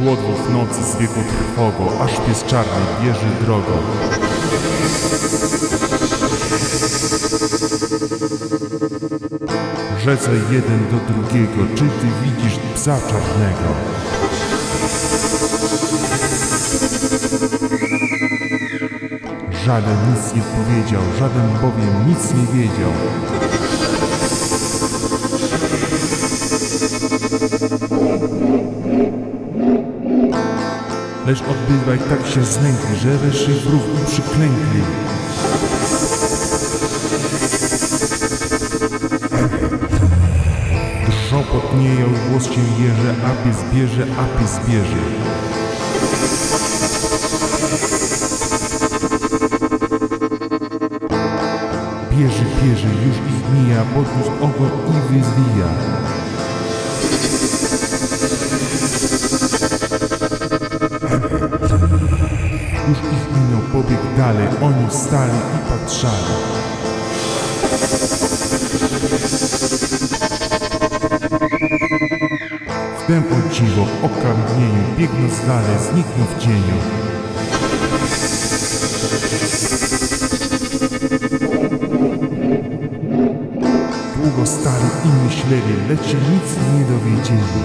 Dwóch nocy z wieku trwogo, aż pies czarny bierze drogą. Rzece jeden do drugiego, czy ty widzisz psa czarnego? Żaden nic nie powiedział, żaden bowiem nic nie wiedział. Lecz odbywaj tak się znękli, że weszli w rów i przyklękli. Drżą potnieją, głos się jeże, a pies bierze, a pies bierze. Bierze, bierze, już ich mija, podniósł ogon i wyzwija. Dalej, oni wstali i patrzali. Wtem o dziwo, o kamienieniu, biegnąc dalej, zniknął w cieniu. Długo stali i myśleli, lecz nic nie dowiedzieli.